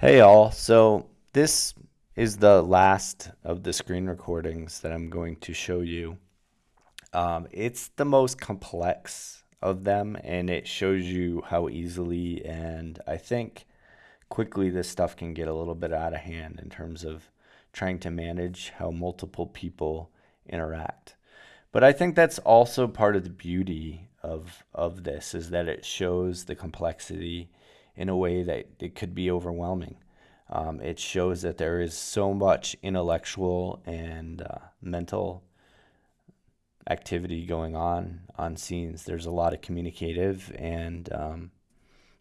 Hey all, so this is the last of the screen recordings that I'm going to show you. Um, it's the most complex of them and it shows you how easily and I think quickly this stuff can get a little bit out of hand in terms of trying to manage how multiple people interact. But I think that's also part of the beauty of, of this is that it shows the complexity in a way that it could be overwhelming. Um, it shows that there is so much intellectual and uh, mental activity going on on scenes. There's a lot of communicative and um,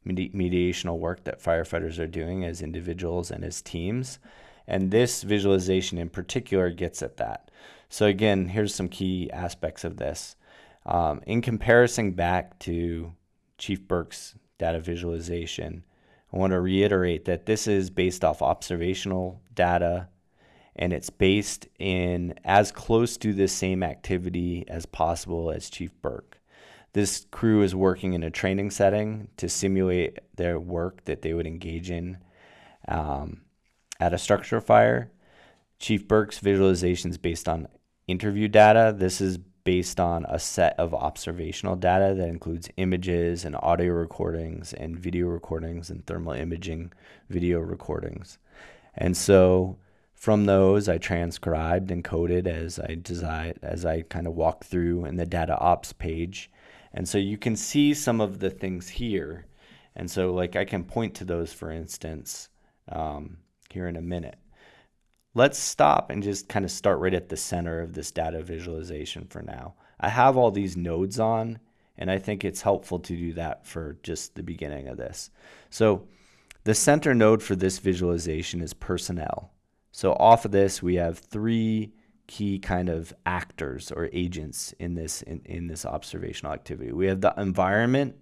medi mediational work that firefighters are doing as individuals and as teams. And this visualization in particular gets at that. So again, here's some key aspects of this. Um, in comparison back to Chief Burke's data visualization. I want to reiterate that this is based off observational data and it's based in as close to the same activity as possible as Chief Burke. This crew is working in a training setting to simulate their work that they would engage in um, at a structure fire. Chief Burke's visualization is based on interview data. This is based on a set of observational data that includes images and audio recordings and video recordings and thermal imaging video recordings. And so from those I transcribed and coded as I as I kind of walk through in the data ops page. And so you can see some of the things here. And so like I can point to those for instance um, here in a minute let's stop and just kind of start right at the center of this data visualization for now. I have all these nodes on, and I think it's helpful to do that for just the beginning of this. So the center node for this visualization is personnel. So off of this, we have three key kind of actors or agents in this in, in this observational activity. We have the environment,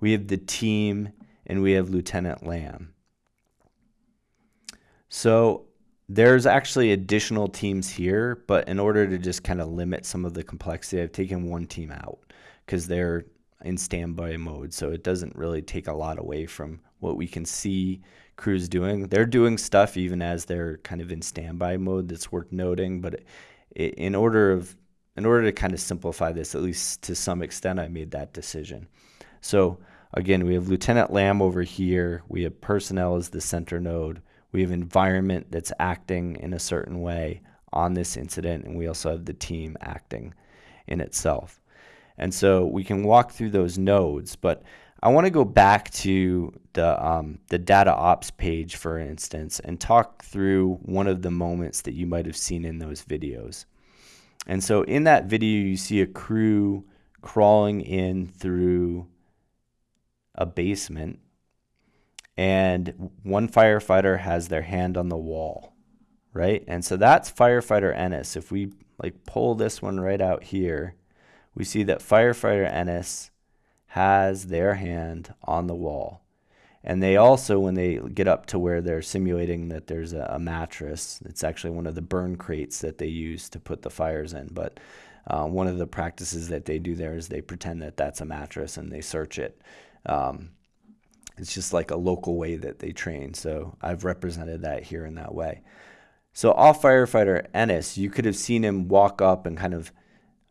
we have the team, and we have Lieutenant Lamb. So there's actually additional teams here, but in order to just kind of limit some of the complexity, I've taken one team out because they're in standby mode. So it doesn't really take a lot away from what we can see crews doing. They're doing stuff even as they're kind of in standby mode that's worth noting. But it, in order of in order to kind of simplify this, at least to some extent, I made that decision. So again, we have Lieutenant Lamb over here. We have personnel as the center node. We have environment that's acting in a certain way on this incident, and we also have the team acting in itself. And so we can walk through those nodes, but I want to go back to the, um, the data ops page, for instance, and talk through one of the moments that you might have seen in those videos. And so in that video, you see a crew crawling in through a basement and one firefighter has their hand on the wall, right? And so that's firefighter Ennis. If we like pull this one right out here, we see that firefighter Ennis has their hand on the wall. And they also, when they get up to where they're simulating that there's a, a mattress, it's actually one of the burn crates that they use to put the fires in. But uh, one of the practices that they do there is they pretend that that's a mattress and they search it. Um, it's just like a local way that they train. So I've represented that here in that way. So off firefighter Ennis, you could have seen him walk up and kind of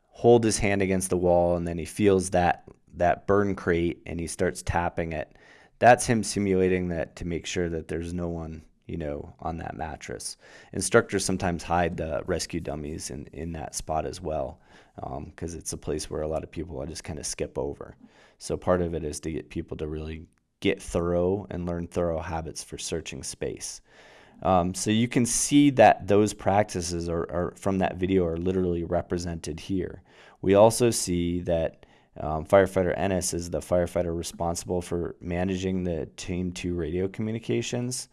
hold his hand against the wall and then he feels that that burn crate and he starts tapping it. That's him simulating that to make sure that there's no one, you know, on that mattress. Instructors sometimes hide the rescue dummies in, in that spot as well because um, it's a place where a lot of people just kind of skip over. So part of it is to get people to really get thorough and learn thorough habits for searching space. Um, so you can see that those practices are, are, from that video are literally represented here. We also see that um, firefighter Ennis is the firefighter responsible for managing the Team 2 radio communications.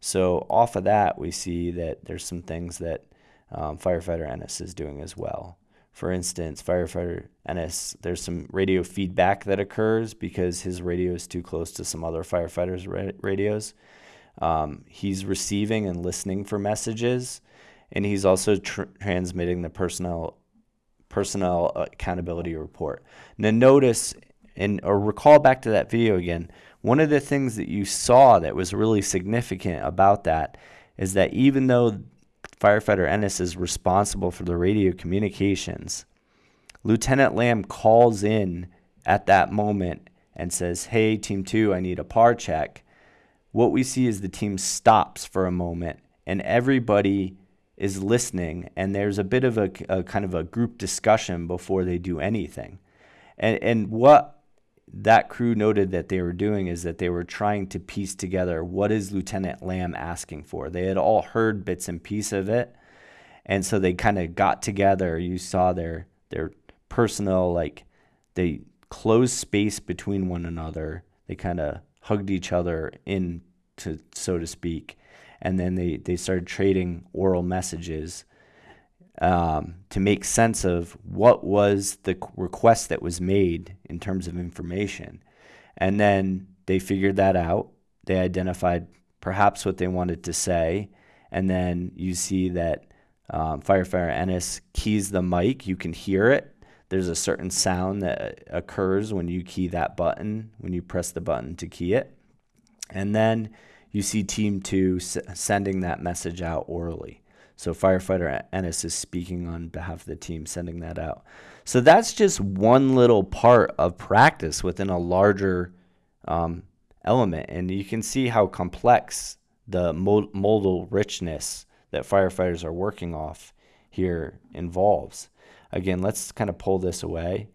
So off of that, we see that there's some things that um, firefighter Ennis is doing as well. For instance, firefighter Ennis, there's some radio feedback that occurs because his radio is too close to some other firefighters' ra radios. Um, he's receiving and listening for messages, and he's also tr transmitting the personnel personnel accountability report. Now notice and or recall back to that video again one of the things that you saw that was really significant about that is that even though firefighter Ennis is responsible for the radio communications, Lieutenant Lamb calls in at that moment and says, Hey, Team 2, I need a par check. What we see is the team stops for a moment and everybody is listening, and there's a bit of a, a kind of a group discussion before they do anything. And, and what that crew noted that they were doing is that they were trying to piece together what is Lieutenant Lamb asking for. They had all heard bits and pieces of it, and so they kind of got together. You saw their their personal like they closed space between one another. They kind of hugged each other in to so to speak, and then they they started trading oral messages um, to make sense of what was the request that was made in terms of information. And then they figured that out. They identified perhaps what they wanted to say. And then you see that um, firefighter Ennis keys the mic. You can hear it. There's a certain sound that occurs when you key that button, when you press the button to key it. And then you see Team 2 s- sending that message out orally. So firefighter Ennis is speaking on behalf of the team, sending that out. So that's just one little part of practice within a larger um, element, and you can see how complex the modal richness that firefighters are working off here involves. Again, let's kind of pull this away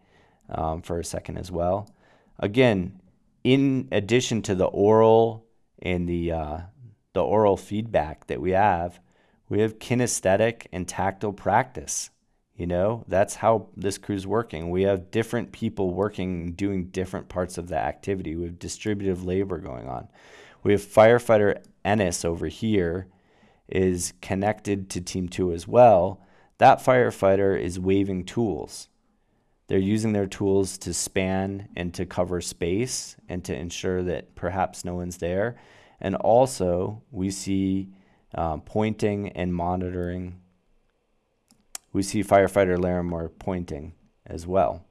um, for a second as well. Again, in addition to the oral and the uh, the oral feedback that we have, we have kinesthetic and tactile practice. You know, that's how this crew's working. We have different people working, doing different parts of the activity. We have distributive labor going on. We have firefighter Ennis over here is connected to team two as well. That firefighter is waving tools. They're using their tools to span and to cover space and to ensure that perhaps no one's there. And also, we see uh, pointing and monitoring. We see firefighter Larimore pointing as well.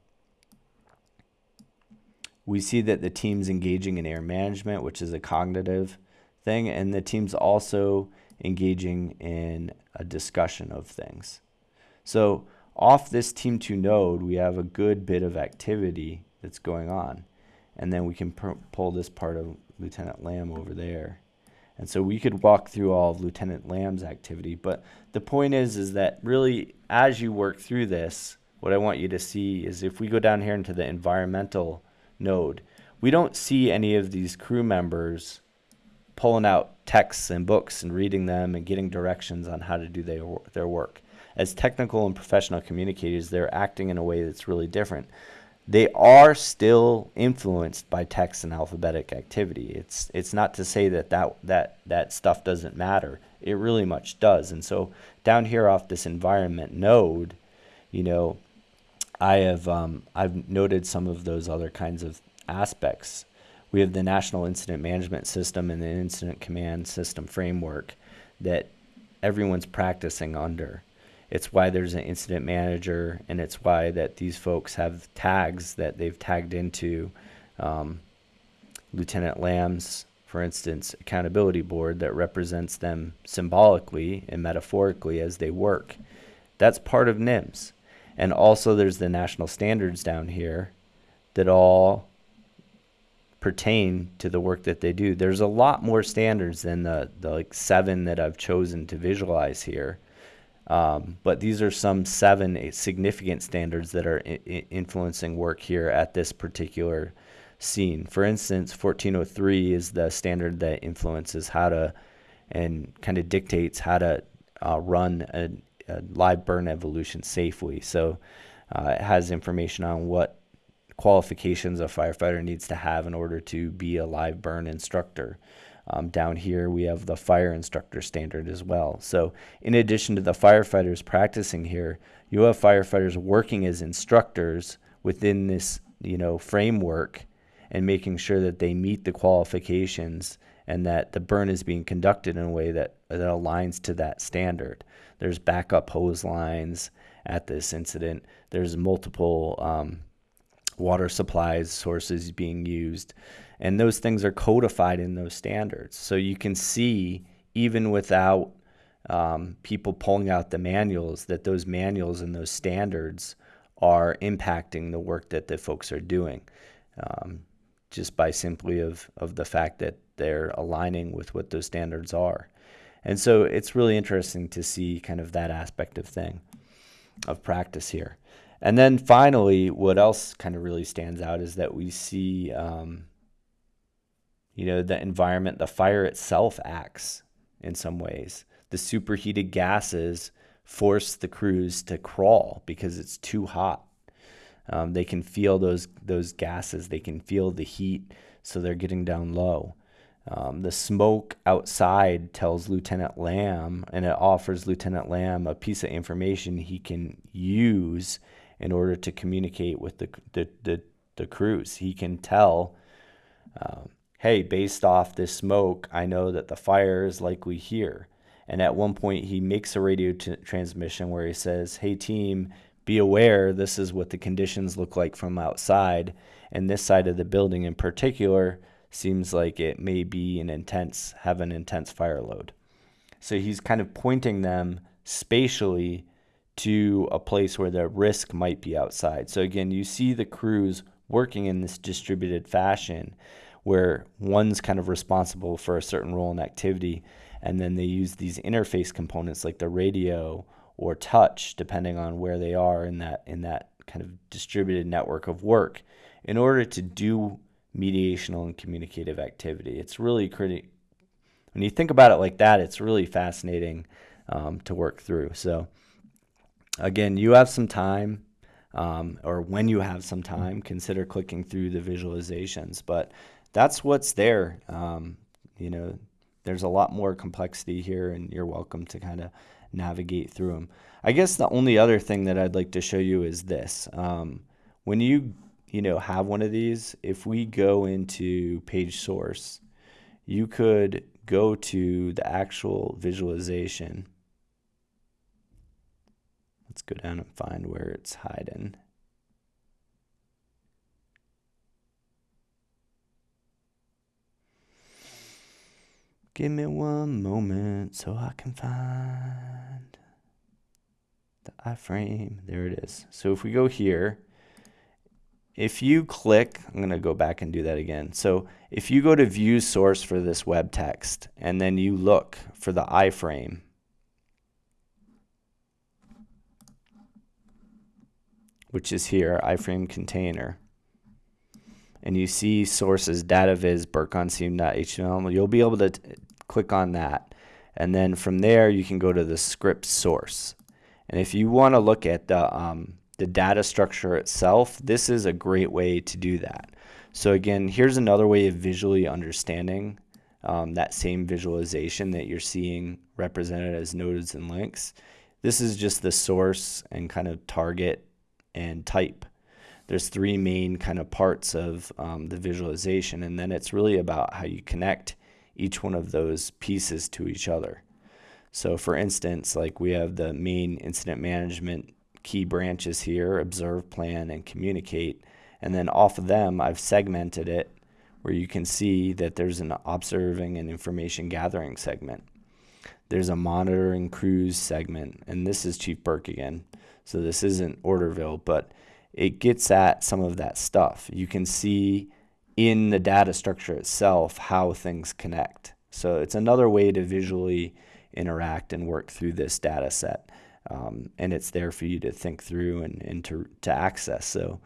We see that the team's engaging in air management, which is a cognitive thing, and the team's also engaging in a discussion of things. So off this team two node, we have a good bit of activity that's going on. And then we can pull this part of Lieutenant Lamb over there. And so we could walk through all of Lieutenant Lamb's activity. But the point is, is that really, as you work through this, what I want you to see is if we go down here into the environmental node, we don't see any of these crew members pulling out texts and books and reading them and getting directions on how to do their, their work. As technical and professional communicators, they're acting in a way that's really different they are still influenced by text and alphabetic activity. It's it's not to say that that that that stuff doesn't matter. It really much does. And so down here off this environment node, you know, I have um, I've noted some of those other kinds of aspects. We have the National Incident Management System and the Incident Command System framework that everyone's practicing under. It's why there's an incident manager, and it's why that these folks have tags that they've tagged into um, Lieutenant Lamb's, for instance, accountability board that represents them symbolically and metaphorically as they work. That's part of NIMS. And also, there's the national standards down here that all pertain to the work that they do. There's a lot more standards than the, the like seven that I've chosen to visualize here. Um, but these are some seven significant standards that are influencing work here at this particular scene. For instance, 1403 is the standard that influences how to and kind of dictates how to uh, run a, a, live burn evolution safely. So uh, it has information on what qualifications a firefighter needs to have in order to be a live burn instructor. Um, down here, we have the fire instructor standard as well. So, in addition to the firefighters practicing here, you have firefighters working as instructors within this, you know, framework and making sure that they meet the qualifications and that the burn is being conducted in a way that, that aligns to that standard. There's backup hose lines at this incident. There's multiple um, water supplies, sources being used, and those things are codified in those standards. So you can see, even without um, people pulling out the manuals, that those manuals and those standards are impacting the work that the folks are doing, um, just by simply of of the fact that they're aligning with what those standards are. And so it's really interesting to see kind of that aspect of thing, of practice here. And then finally, what else kind of really stands out is that we see, um, you know, the environment, the fire itself acts in some ways. The superheated gases force the crews to crawl because it's too hot. Um, they can feel those those gases. They can feel the heat, so they're getting down low. Um, the smoke outside tells Lieutenant Lamb, and it offers Lieutenant Lamb a piece of information he can use in order to communicate with the the the, the crews. He can tell, um, hey, based off this smoke, I know that the fire is likely here. And at one point, he makes a radio t- transmission where he says, "Hey team, be aware. This is what the conditions look like from outside, and this side of the building in particular." seems like it may be an intense, have an intense fire load. So he's kind of pointing them spatially to a place where the risk might be outside. So again, you see the crews working in this distributed fashion where one's kind of responsible for a certain role and activity and then they use these interface components like the radio or touch depending on where they are in that in that kind of distributed network of work in order to do mediational and communicative activity. It's really pretty, when you think about it like that, it's really fascinating um, to work through. So, again, you have some time, um, or when you have some time, consider clicking through the visualizations. But that's what's there. Um, you know, there's a lot more complexity here, and you're welcome to kind of navigate through them. I guess the only other thing that I'd like to show you is this. Um, when you you know, have one of these, if we go into page source, you could go to the actual visualization. Let's go down and find where it's hiding. Give me one moment so I can find the iframe. There it is. So if we go here, if you click, I'm going to go back and do that again. So if you go to view source for this web text and then you look for the iframe, which is here, iframe container, and you see sources dataviz burkonseam.html, you'll be able to click on that. And then from there, you can go to the script source. And if you want to look at the um, the data structure itself, this is a great way to do that. So again, here's another way of visually understanding um, that same visualization that you're seeing represented as nodes and links. This is just the source and kind of target and type. There's three main kind of parts of um, the visualization, and then it's really about how you connect each one of those pieces to each other. So for instance, like we have the main incident management key branches here, observe, plan, and communicate. And then off of them, I've segmented it where you can see that there's an observing and information gathering segment. There's a monitoring crews segment, and this is Chief Burke again. So this isn't Orderville, but it gets at some of that stuff. You can see in the data structure itself how things connect. So it's another way to visually interact and work through this data set um, and it's there for you to think through and, and to, to access. So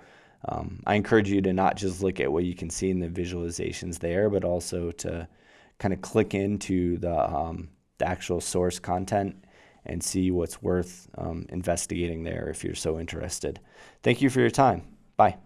um, I encourage you to not just look at what you can see in the visualizations there, but also to kind of click into the, um, the actual source content and see what's worth um, investigating there if you're so interested. Thank you for your time. Bye.